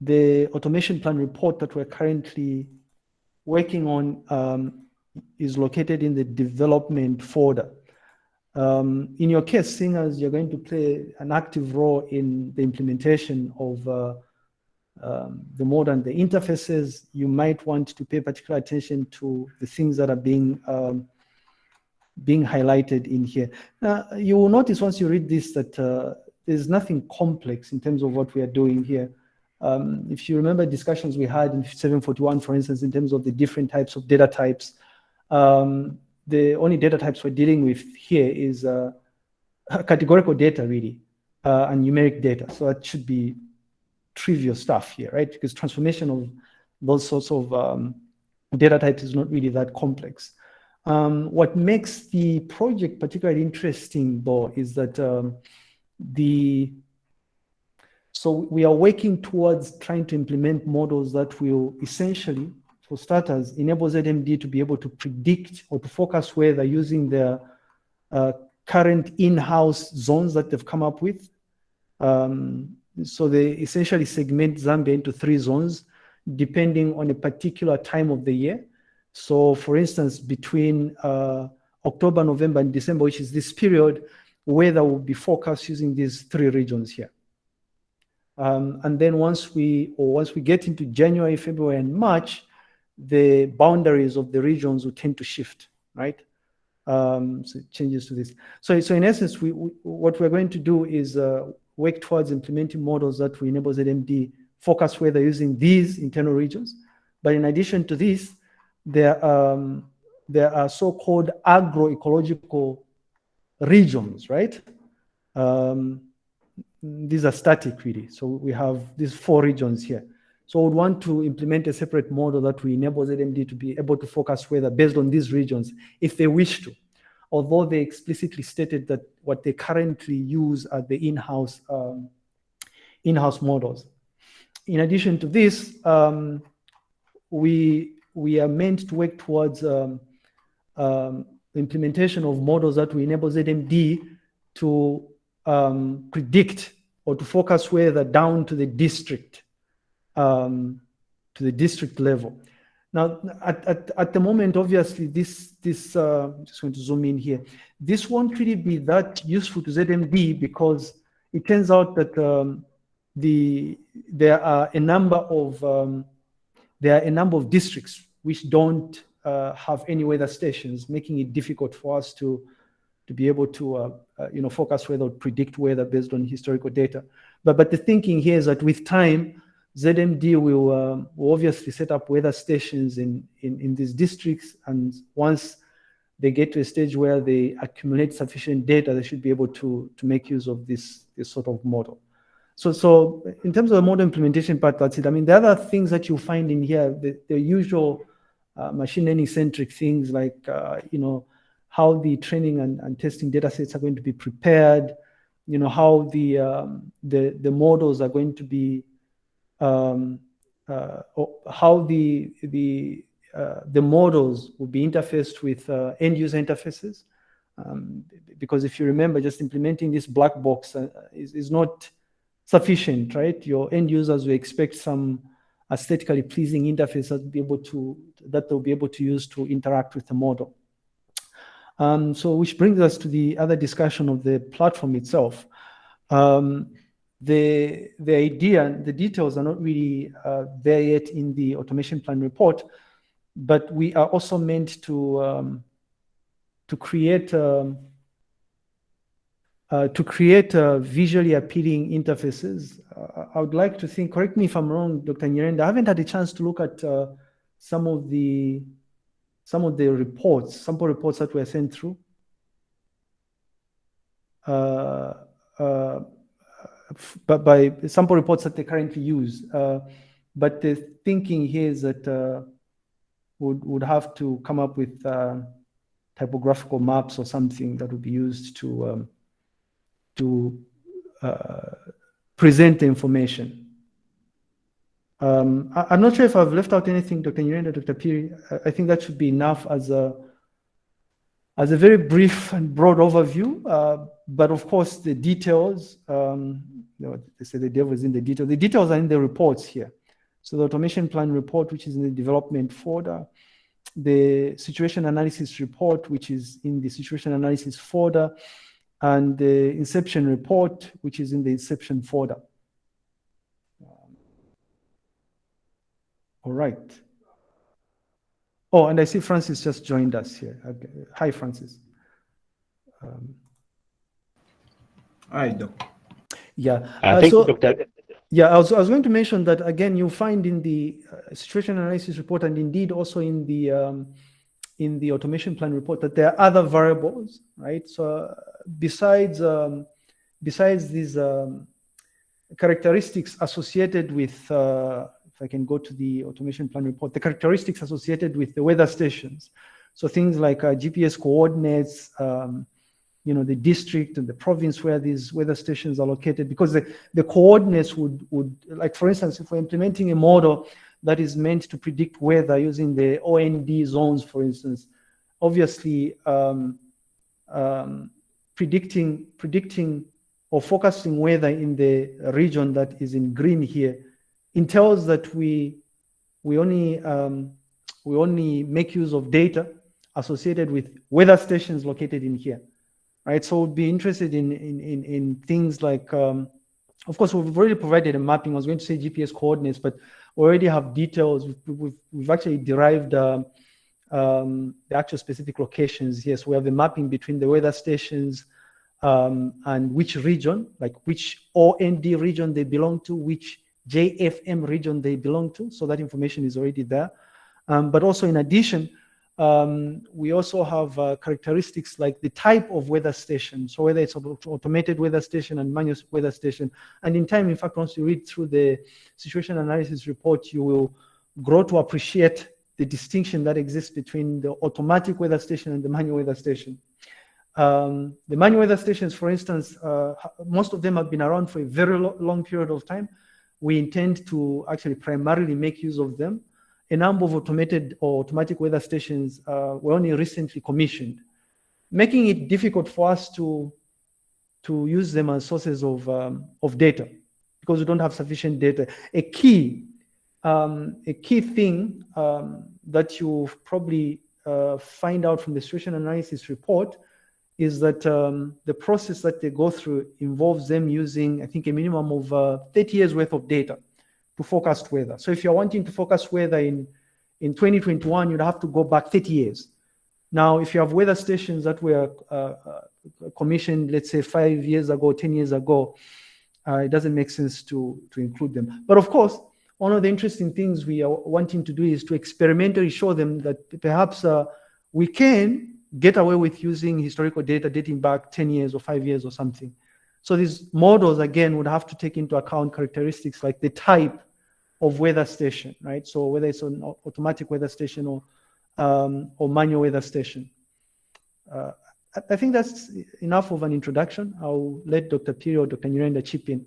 the automation plan report that we're currently working on um, is located in the development folder. Um, in your case, seeing as you're going to play an active role in the implementation of uh, um, the modern the interfaces, you might want to pay particular attention to the things that are being um, being highlighted in here. Now, you will notice once you read this that uh, there's nothing complex in terms of what we are doing here. Um, if you remember discussions we had in 741, for instance, in terms of the different types of data types, um, the only data types we're dealing with here is uh, categorical data, really, uh, and numeric data. So that should be trivial stuff here, right? Because transformation of those sorts of um, data types is not really that complex. Um, what makes the project particularly interesting, though, is that um, the so we are working towards trying to implement models that will essentially, for starters, enable ZMD to be able to predict or to focus weather using the uh, current in-house zones that they've come up with. Um, so they essentially segment Zambia into three zones, depending on a particular time of the year. So for instance, between uh, October, November, and December, which is this period, weather will be forecast using these three regions here. Um, and then once we, or once we get into January, February, and March, the boundaries of the regions will tend to shift, right? Um, so changes to this. So, so in essence, we, we, what we're going to do is uh, work towards implementing models that will enable ZMD focus weather using these internal regions. But in addition to this, there, um, there are so-called agroecological regions, right? Um, these are static really. So we have these four regions here. So we would want to implement a separate model that will enable ZMD to be able to focus weather based on these regions if they wish to. Although they explicitly stated that what they currently use are the in-house um, in-house models. In addition to this, um, we we are meant to work towards um, um, implementation of models that will enable ZMD to um, predict or to focus weather down to the district, um, to the district level. Now, at, at, at the moment, obviously, this, this uh, I'm just going to zoom in here. This won't really be that useful to ZMD because it turns out that um, the, there are a number of, um, there are a number of districts which don't uh, have any weather stations, making it difficult for us to, to be able to uh, uh, you know, focus weather or predict weather based on historical data. But, but the thinking here is that with time, ZMD will, um, will obviously set up weather stations in, in, in these districts. And once they get to a stage where they accumulate sufficient data, they should be able to, to make use of this, this sort of model. So, so in terms of the model implementation part, that's it. I mean, the other things that you find in here, the, the usual uh, machine learning centric things like, uh, you know, how the training and, and testing data sets are going to be prepared, you know, how the, um, the, the models are going to be, um, uh, how the, the, uh, the models will be interfaced with uh, end user interfaces. Um, because if you remember, just implementing this black box uh, is, is not sufficient, right? Your end users will expect some aesthetically pleasing interface that be able to that they'll be able to use to interact with the model. Um, so which brings us to the other discussion of the platform itself. Um, the, the idea, the details are not really uh, there yet in the automation plan report, but we are also meant to, um, to create um, uh, to create uh, visually appealing interfaces. Uh, I would like to think, correct me if I'm wrong, Dr. Nyirenda, I haven't had a chance to look at uh, some of the some of the reports, sample reports that were sent through. Uh, uh, but by sample reports that they currently use. Uh, but the thinking here is that uh, would would have to come up with uh, typographical maps or something that would be used to um, to uh, present the information. Um, I, am not sure if I've left out anything, Dr. Nyirenda, Dr. Phiri. I, I think that should be enough as a as a very brief and broad overview. Uh, but of course, the details, um, they say the devil is in the details. The details are in the reports here. So the automation plan report, which is in the development folder, the situation analysis report, which is in the situation analysis folder, and the inception report, which is in the inception folder. All right. Oh, and I see Francis just joined us here. Okay. Hi, Francis. Um, Hi, Doc. Yeah. Uh, thank so, Dr. Yeah, I was, I was going to mention that again, you find in the uh, situation analysis report and indeed also in the um, in the automation plan report that there are other variables, right? So uh, besides um, besides these um, characteristics associated with, uh, I can go to the automation plan report, the characteristics associated with the weather stations. So things like uh, GPS coordinates, um, you know, the district and the province where these weather stations are located, because the, the coordinates would, would, like for instance, if we're implementing a model that is meant to predict weather using the OND zones, for instance, obviously um, um, predicting, predicting or focusing weather in the region that is in green here entails that we, we only, um, we only make use of data associated with weather stations located in here right? So we'd be interested in, in, in, in things like, um, of course, we've already provided a mapping. I was going to say GPS coordinates, but we already have details. We've, we've, we've actually derived um, um, the actual specific locations. Yes, we have a mapping between the weather stations um, and which region, like which OND region they belong to, which JFM region they belong to. So that information is already there. Um, but also in addition, um, we also have uh, characteristics like the type of weather station. So whether it's an automated weather station and manual weather station. And in time, in fact, once you read through the situation analysis report, you will grow to appreciate the distinction that exists between the automatic weather station and the manual weather station. Um, the manual weather stations, for instance, uh, most of them have been around for a very lo long period of time. We intend to actually primarily make use of them a number of automated or automatic weather stations uh, were only recently commissioned, making it difficult for us to, to use them as sources of, um, of data because we don't have sufficient data. A key, um, a key thing um, that you probably uh, find out from the situation analysis report is that um, the process that they go through involves them using, I think, a minimum of uh, 30 years worth of data to forecast weather. So if you're wanting to forecast weather in, in 2021, you'd have to go back 30 years. Now, if you have weather stations that were uh, uh, commissioned, let's say five years ago, 10 years ago, uh, it doesn't make sense to, to include them. But of course, one of the interesting things we are wanting to do is to experimentally show them that perhaps uh, we can get away with using historical data dating back 10 years or five years or something. So these models, again, would have to take into account characteristics like the type of weather station, right? So whether it's an automatic weather station or um, or manual weather station. Uh, I think that's enough of an introduction. I'll let Dr. Phiri or Dr. Nyirenda chip in.